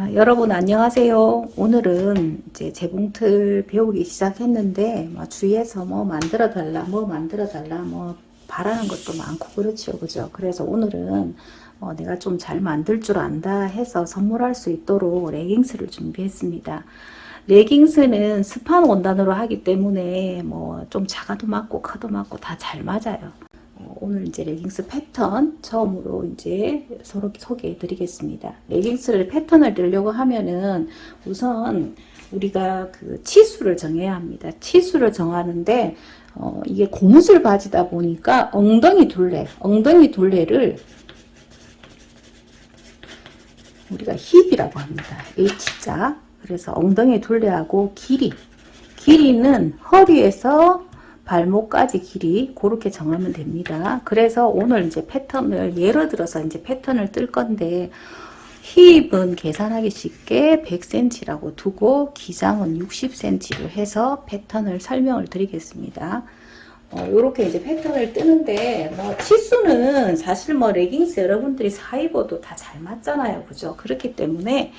자, 여러분 안녕하세요. 오늘은 이제 재봉틀 배우기 시작했는데 뭐 주위에서 뭐 만들어 달라, 뭐 만들어 달라, 뭐 바라는 것도 많고 그렇죠, 그죠? 그래서 오늘은 어, 내가 좀 잘 만들 줄 안다 해서 선물할 수 있도록 레깅스를 준비했습니다. 레깅스는 스판 원단으로 하기 때문에 뭐 좀 작아도 맞고 커도 맞고 다 잘 맞아요. 어, 오늘 이제 레깅스 패턴 처음으로 이제 서로 소개해 드리겠습니다. 레깅스를 패턴을 뜨려고 하면은 우선 우리가 그 치수를 정해야 합니다. 치수를 정하는데 어, 이게 고무줄 바지다 보니까 엉덩이 둘레, 엉덩이 둘레를 우리가 힙이라고 합니다. H자. 그래서 엉덩이 둘레하고 길이. 길이는 허리에서 발목까지 길이 그렇게 정하면 됩니다. 그래서 오늘 이제 패턴을 예를 들어서 이제 패턴을 뜰 건데 힙은 계산하기 쉽게 100cm라고 두고 기장은 60cm로 해서 패턴을 설명을 드리겠습니다. 어, 이렇게 이제 패턴을 뜨는데 뭐 치수는 사실 뭐 레깅스 여러분들이 사 입어도 다 잘 맞잖아요. 그죠? 그렇기 때문에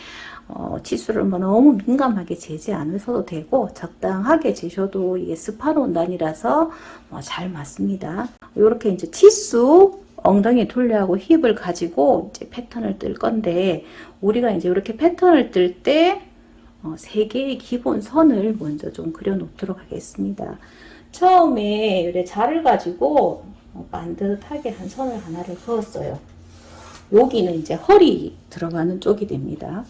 어, 치수를 뭐 너무 민감하게 재지 않으셔도 되고 적당하게 재셔도 이게 스판 원단이라서 뭐잘 맞습니다. 이렇게 이제 치수 엉덩이 둘레하고 힙을 가지고 이제 패턴을 뜰 건데 우리가 이제 이렇게 패턴을 뜰때 어, 세 개의 기본 선을 먼저 좀 그려 놓도록 하겠습니다. 처음에 이래 자를 가지고 어, 반듯하게 한 선을 하나를 그었어요. 여기는 이제 허리 들어가는 쪽이 됩니다.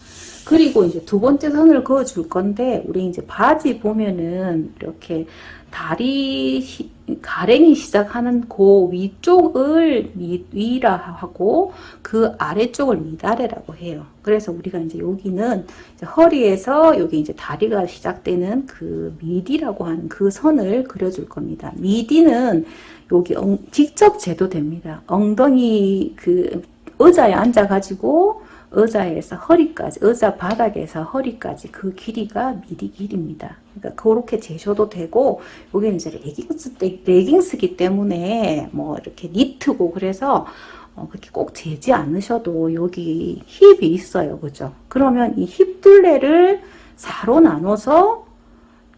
그리고 이제 두 번째 선을 그어 줄 건데 우리 이제 바지 보면은 이렇게 다리 시, 가랭이 시작하는 그 위쪽을 미, 위라 하고 그 아래쪽을 미다래라고 해요. 그래서 우리가 이제 여기는 이제 허리에서 여기 이제 다리가 시작되는 그 미디라고 하는 그 선을 그려줄 겁니다. 미디는 여기 엉, 직접 재도 됩니다. 엉덩이 그 의자에 앉아가지고 의자에서 허리까지, 의자 바닥에서 허리까지 그 길이가 미디 길입니다. 그러니까 그렇게 재셔도 되고, 여기 이제 레깅스, 레깅스기 때문에 뭐 이렇게 니트고 그래서 어, 그렇게 꼭 재지 않으셔도 여기 힙이 있어요. 그죠? 그러면 이 힙 둘레를 4로 나눠서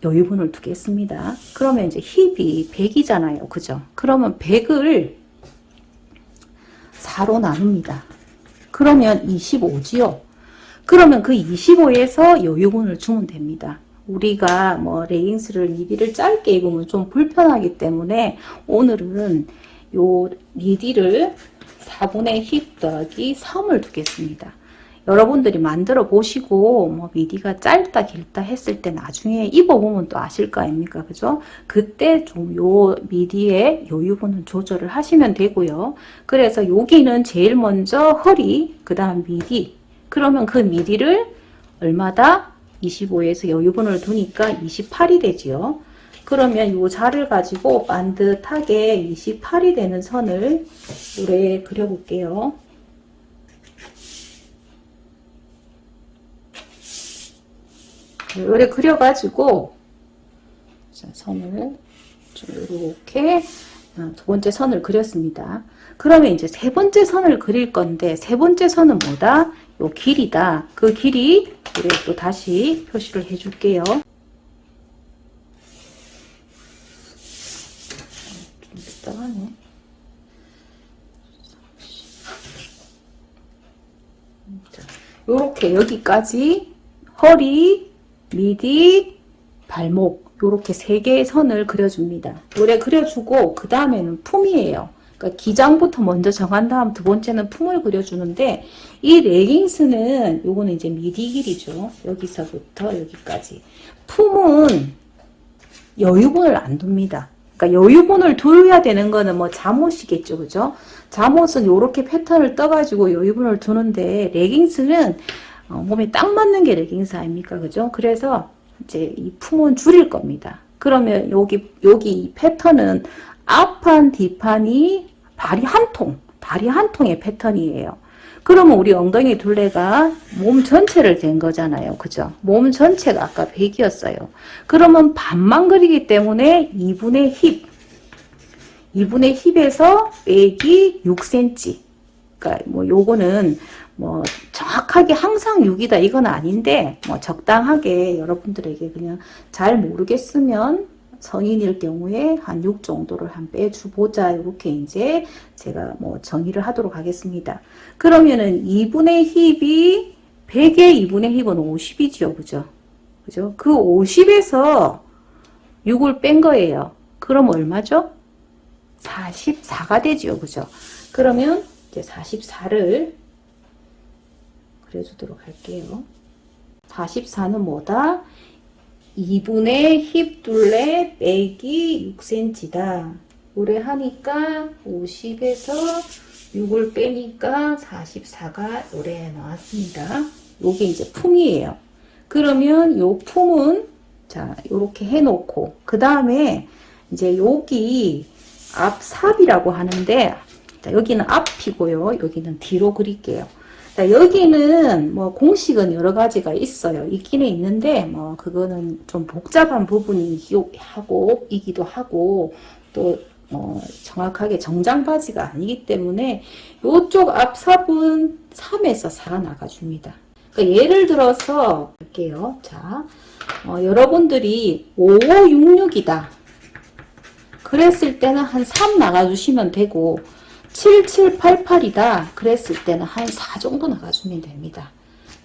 여유분을 두겠습니다. 그러면 이제 힙이 100이잖아요. 그죠? 그러면 100을 4로 나눕니다. 그러면 25지요. 그러면 그 25에서 여유분을 주면 됩니다. 우리가 뭐 레깅스를 미디를 짧게 입으면 좀 불편하기 때문에 오늘은 요 미디를 4분의 힙 더하기 3을 두겠습니다. 여러분들이 만들어 보시고 뭐 미디가 짧다 길다 했을 때 나중에 입어보면 또 아실 거 아닙니까? 그죠? 그때 좀 요 미디의 여유분은 조절을 하시면 되고요. 그래서 여기는 제일 먼저 허리 그 다음 미디. 그러면 그 미디를 얼마다? 25에서 여유분을 두니까 28이 되지요. 그러면 요 자를 가지고 반듯하게 28이 되는 선을 노래 그려볼게요 요래 그려가지고 자, 선을 좀 이렇게 어, 두 번째 선을 그렸습니다. 그러면 이제 세 번째 선을 그릴 건데 세 번째 선은 뭐다? 요 길이다. 그 길이 우리 또 다시 표시를 해줄게요. 좀 삐딱하네. 요렇게 여기까지 허리 미디, 발목 이렇게 세 개의 선을 그려줍니다. 요래 그려주고 그 다음에는 품이에요. 그러니까 기장부터 먼저 정한 다음 두 번째는 품을 그려주는데 이 레깅스는 요거는 이제 미디 길이죠. 여기서부터 여기까지. 품은 여유분을 안 둡니다. 그러니까 여유분을 둬야 되는 거는 뭐 잠옷이겠죠. 그죠? 잠옷은 이렇게 패턴을 떠가지고 여유분을 두는데 레깅스는 어, 몸에 딱 맞는 게 레깅스 아닙니까? 그죠? 그래서 이제 이 품은 줄일 겁니다. 그러면 여기, 여기 이 패턴은 앞판, 뒷판이 발이 한 통, 발이 한 통의 패턴이에요. 그러면 우리 엉덩이 둘레가 몸 전체를 된 거잖아요. 그죠? 몸 전체가 아까 100이었어요. 그러면 반만 그리기 때문에 2분의 힙. 2분의 힙에서 빼기 6cm. 그러니까 뭐 요거는 뭐 정확하게 항상 6이다 이건 아닌데 뭐 적당하게 여러분들에게 그냥 잘 모르겠으면 성인일 경우에 한 6 정도를 한 빼주 보자 이렇게 이제 제가 뭐 정의를 하도록 하겠습니다. 그러면은 2분의 힙이 100의 2분의 힙은 50이죠. 그죠? 그죠? 그 50에서 6을 뺀 거예요. 그럼 얼마죠? 44가 되지요. 그죠? 그러면 이제 44를 그려주도록 할게요. 44는 뭐다? 2분의 힙 둘레 빼기 6cm다. 요래 하니까 50에서 6을 빼니까 44가 요래 나왔습니다. 요게 이제 품이에요. 그러면 요 품은 자 요렇게 해놓고 그 다음에 이제 여기 앞삽이라고 하는데 자, 여기는 앞이고요. 여기는 뒤로 그릴게요. 자, 여기는 뭐 공식은 여러 가지가 있어요. 있기는 있는데 뭐 그거는 좀 복잡한 부분이기도 하고 또 어, 정확하게 정장 바지가 아니기 때문에 이쪽 앞삽은 3에서 4가 나가줍니다. 그러니까 예를 들어서 할게요. 자, 어, 여러분들이 5566이다. 그랬을 때는 한 3 나가주시면 되고 7788이다. 그랬을 때는 한 4 정도 나가주면 됩니다.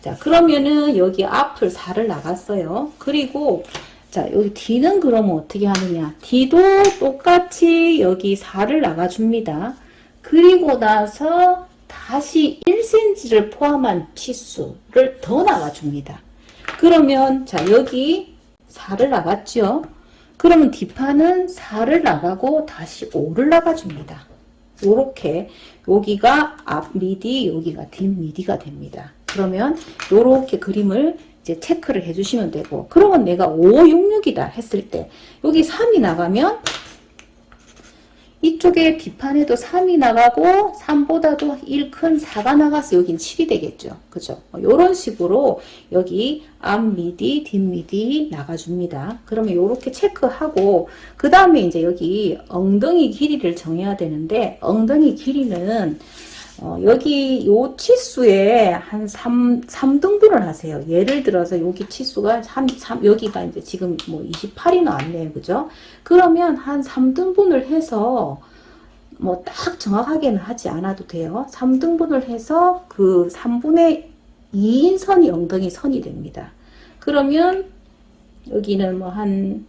자, 그러면은 여기 앞을 4를 나갔어요. 그리고 자, 여기 D는 그러면 어떻게 하느냐. D도 똑같이 여기 4를 나가줍니다. 그리고 나서 다시 1cm를 포함한 치수를 더 나가줍니다. 그러면 자, 여기 4를 나갔죠. 그러면 뒷판은 4를 나가고 다시 5를 나가줍니다. 요렇게 여기가 앞 미디 여기가 뒷 미디가 됩니다. 그러면 요렇게 그림을 이제 체크를 해주시면 되고 그러면 내가 566이다 했을 때 여기 3이 나가면 이쪽에 뒷판에도 3이 나가고 3보다도 1 큰 4가 나가서 여긴 7이 되겠죠. 그죠? 이런 식으로 여기 앞 미디, 뒷 미디 나가줍니다. 그러면 이렇게 체크하고 그 다음에 이제 여기 엉덩이 길이를 정해야 되는데 엉덩이 길이는 어, 여기 요 치수에 한 3, 3등분을 하세요. 예를 들어서 여기 치수가 3, 3, 여기가 이제 지금 뭐 28이 나왔네요. 그죠? 그러면 한 3등분을 해서 뭐 딱 정확하게는 하지 않아도 돼요. 3등분을 해서 그 3분의 2인 선이 엉덩이 선이 됩니다. 그러면 여기는 뭐 한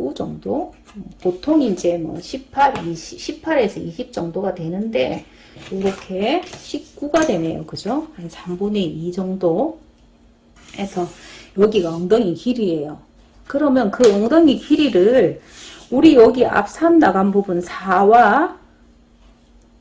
19 정도 보통 이제 뭐 18, 20, 18에서 20 정도가 되는데 이렇게 19가 되네요. 그죠? 한 3분의 2 정도 해서 여기가 엉덩이 길이에요. 그러면 그 엉덩이 길이를 우리 여기 앞산 나간 부분 4와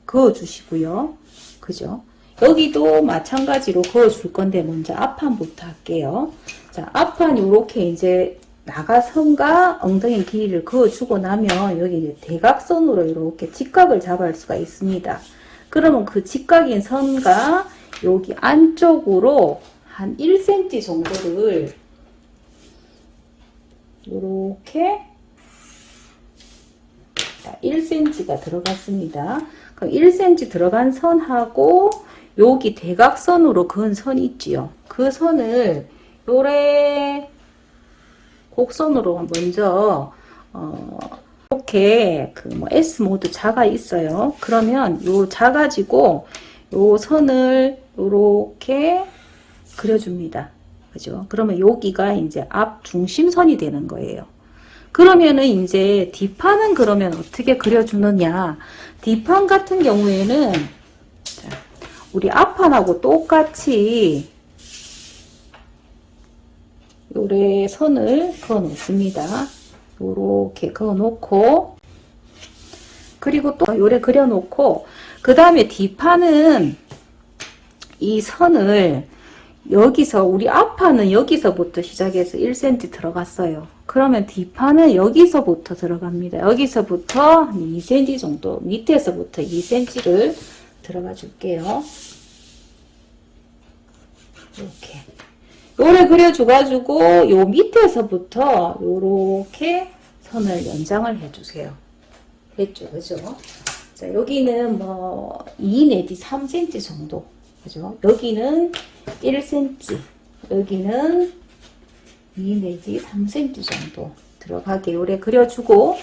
그어 주시고요. 그죠? 여기도 마찬가지로 그어 줄 건데 먼저 앞판부터 할게요. 자, 앞판 이렇게 이제 나가선과 엉덩이 길이를 그어주고 나면 여기 이제 대각선으로 이렇게 직각을 잡을 수가 있습니다. 그러면 그 직각인 선과 여기 안쪽으로 한 1cm 정도를 이렇게 1cm가 들어갔습니다. 그럼 1cm 들어간 선하고 여기 대각선으로 그은 선이 있지요. 그 선을 요래 곡선으로 먼저 어, 이렇게 그 뭐 S 모드 자가 있어요. 그러면 요 자 가지고 요 선을 요렇게 그려줍니다. 그죠? 그러면 여기가 이제 앞 중심선이 되는 거예요. 그러면은 이제 뒷판은 그러면 어떻게 그려주느냐. 뒷판 같은 경우에는 자, 우리 앞판하고 똑같이 요래 선을 그어 놓습니다. 요렇게 그어 놓고 그리고 또 요래 그려 놓고 그 다음에 뒷판은 이 선을 여기서 우리 앞판은 여기서부터 시작해서 1cm 들어갔어요. 그러면 뒷판은 여기서부터 들어갑니다. 여기서부터 2cm 정도 밑에서부터 2cm를 들어가 줄게요. 이렇게 요래 그려줘가지고 요 밑에서부터 요렇게 선을 연장을 해주세요. 됐죠, 그죠? 자, 여기는 뭐, 2 내지 3cm 정도. 그죠? 여기는 1cm, 여기는 2 내지 3cm 정도 들어가게 요래 그려주고,